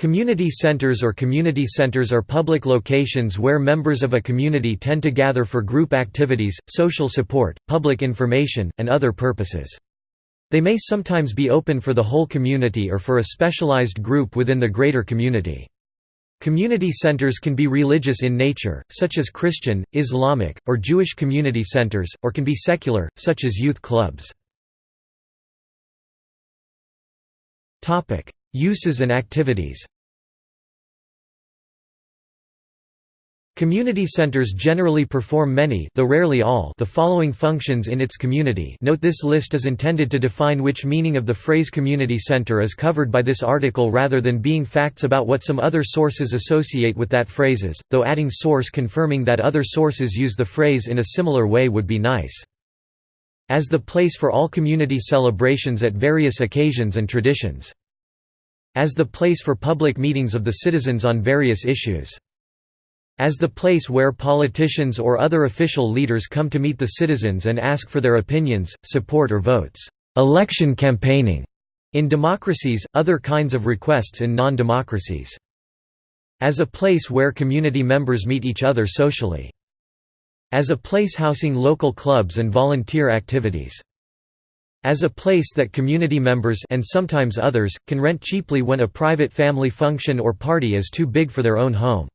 Community centers or community centers are public locations where members of a community tend to gather for group activities, social support, public information, and other purposes. They may sometimes be open for the whole community or for a specialized group within the greater community. Community centers can be religious in nature, such as Christian, Islamic, or Jewish community centers, or can be secular, such as youth clubs. Uses and activities. Community centers generally perform many though rarely all the following functions in its community. Note this list is intended to define which meaning of the phrase community center is covered by this article rather than being facts about what some other sources associate with that phrases, though adding source confirming that other sources use the phrase in a similar way would be nice. As the place for all community celebrations at various occasions and traditions as the place for public meetings of the citizens on various issues. As the place where politicians or other official leaders come to meet the citizens and ask for their opinions, support or votes. Election campaigning in democracies, other kinds of requests in non-democracies. As a place where community members meet each other socially. As a place housing local clubs and volunteer activities as a place that community members and sometimes others, can rent cheaply when a private family function or party is too big for their own home.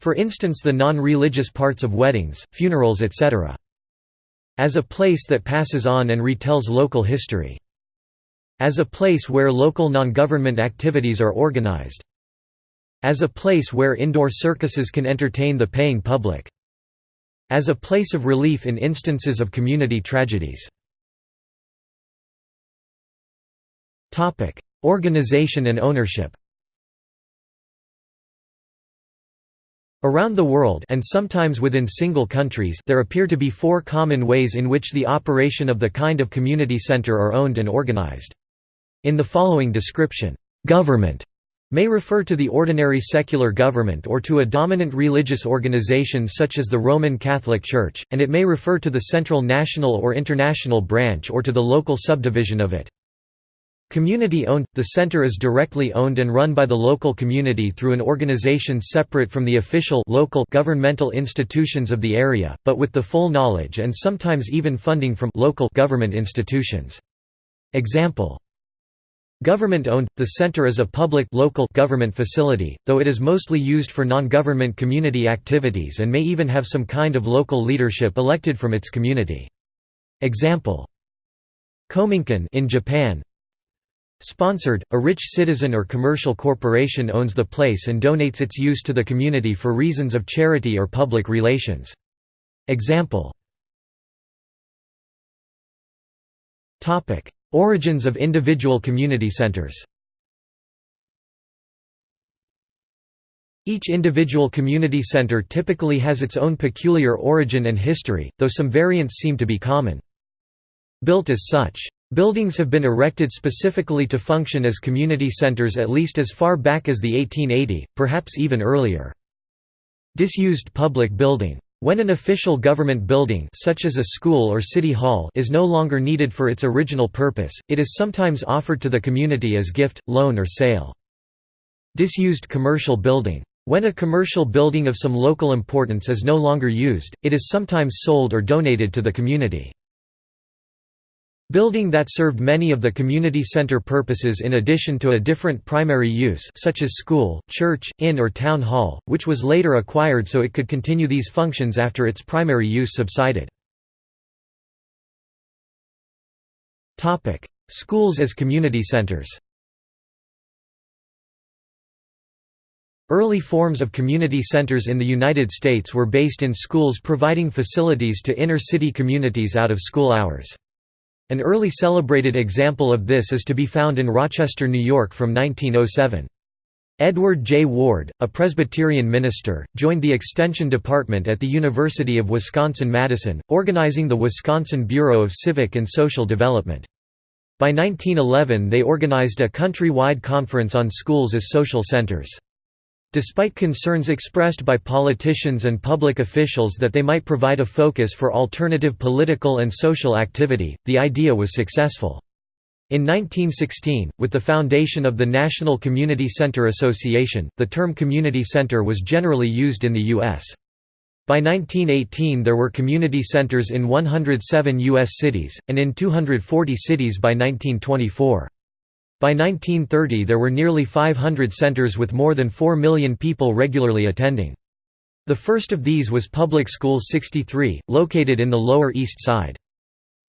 For instance the non-religious parts of weddings, funerals etc. As a place that passes on and retells local history. As a place where local non-government activities are organized. As a place where indoor circuses can entertain the paying public. As a place of relief in instances of community tragedies. Topic: Organization and ownership. Around the world and sometimes within single countries there appear to be four common ways in which the operation of the kind of community center are owned and organized. In the following description, government may refer to the ordinary secular government or to a dominant religious organization such as the Roman Catholic Church, and it may refer to the central national or international branch or to the local subdivision of it. Community-owned – The center is directly owned and run by the local community through an organization separate from the official local governmental institutions of the area, but with the full knowledge and sometimes even funding from local government institutions. Example Government-owned, the center is a public local government facility, though it is mostly used for non-government community activities and may even have some kind of local leadership elected from its community. Example Kominkan in Japan Sponsored, a rich citizen or commercial corporation owns the place and donates its use to the community for reasons of charity or public relations. Example Origins of individual community centers Each individual community center typically has its own peculiar origin and history, though some variants seem to be common. Built as such Buildings have been erected specifically to function as community centers at least as far back as the 1880, perhaps even earlier. Disused public building. When an official government building such as a school or city hall is no longer needed for its original purpose, it is sometimes offered to the community as gift, loan or sale. Disused commercial building. When a commercial building of some local importance is no longer used, it is sometimes sold or donated to the community. Building that served many of the community center purposes in addition to a different primary use such as school, church, inn or town hall, which was later acquired so it could continue these functions after its primary use subsided. Schools as community centers Early forms of community centers in the United States were based in schools providing facilities to inner-city communities out of school hours. An early celebrated example of this is to be found in Rochester, New York from 1907. Edward J. Ward, a Presbyterian minister, joined the Extension Department at the University of Wisconsin-Madison, organizing the Wisconsin Bureau of Civic and Social Development. By 1911 they organized a country-wide conference on schools as social centers. Despite concerns expressed by politicians and public officials that they might provide a focus for alternative political and social activity, the idea was successful. In 1916, with the foundation of the National Community Center Association, the term community center was generally used in the U.S. By 1918 there were community centers in 107 U.S. cities, and in 240 cities by 1924. By 1930 there were nearly 500 centers with more than 4 million people regularly attending. The first of these was Public School 63, located in the Lower East Side.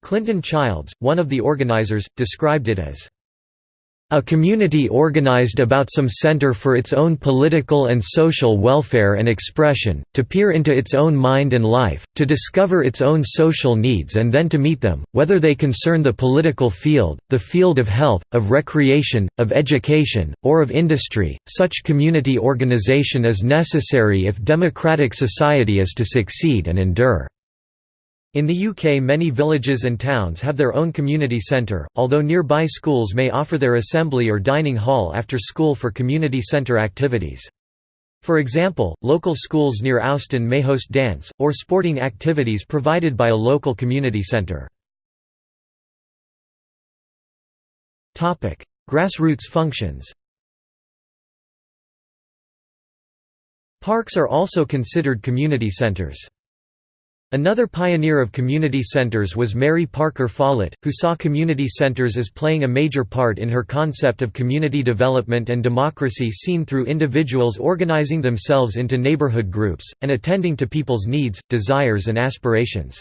Clinton Childs, one of the organizers, described it as a community organized about some center for its own political and social welfare and expression, to peer into its own mind and life, to discover its own social needs and then to meet them, whether they concern the political field, the field of health, of recreation, of education, or of industry. Such community organization is necessary if democratic society is to succeed and endure. In the UK many villages and towns have their own community centre, although nearby schools may offer their assembly or dining hall after school for community centre activities. For example, local schools near Ouston may host dance, or sporting activities provided by a local community centre. Grassroots functions Parks are also considered community centres. Another pioneer of community centers was Mary Parker Follett, who saw community centers as playing a major part in her concept of community development and democracy seen through individuals organizing themselves into neighborhood groups, and attending to people's needs, desires and aspirations.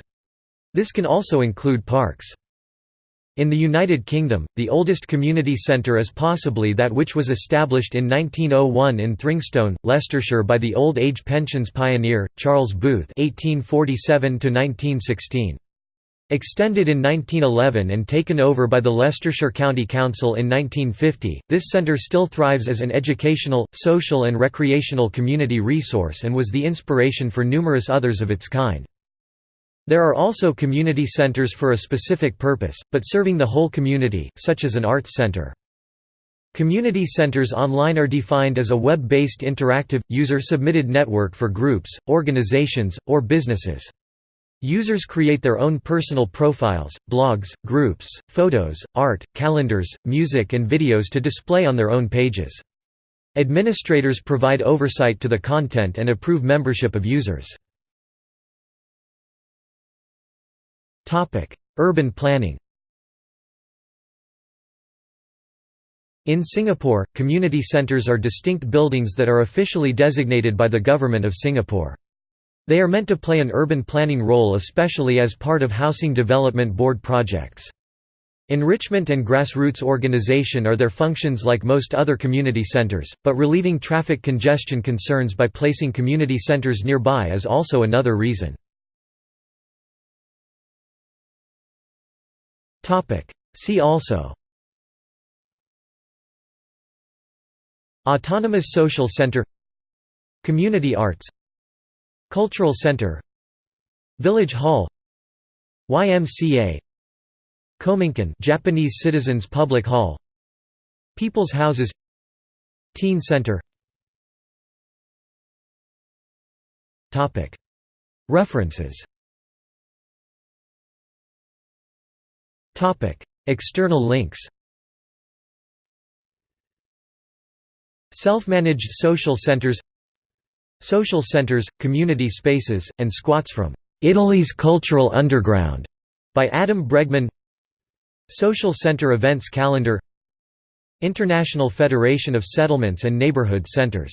This can also include parks. In the United Kingdom, the oldest community centre is possibly that which was established in 1901 in Thringstone, Leicestershire by the old age pensions pioneer, Charles Booth (1847–1916). Extended in 1911 and taken over by the Leicestershire County Council in 1950, this centre still thrives as an educational, social and recreational community resource and was the inspiration for numerous others of its kind. There are also community centers for a specific purpose, but serving the whole community, such as an arts center. Community centers online are defined as a web-based interactive, user-submitted network for groups, organizations, or businesses. Users create their own personal profiles, blogs, groups, photos, art, calendars, music and videos to display on their own pages. Administrators provide oversight to the content and approve membership of users. Urban planning In Singapore, community centres are distinct buildings that are officially designated by the Government of Singapore. They are meant to play an urban planning role especially as part of Housing Development Board projects. Enrichment and grassroots organization are their functions like most other community centers, but relieving traffic congestion concerns by placing community centers nearby is also another reason. See also. Autonomous Social Center. Community Arts. Cultural Center. Village Hall. YMCA Kominkan Japanese Citizens Public Hall. People's Houses. Teen Center. References External links Self-managed social centers Social centers, community spaces, and squats from "'Italy's Cultural Underground' by Adam Bregman Social Center Events Calendar International Federation of Settlements and Neighborhood Centers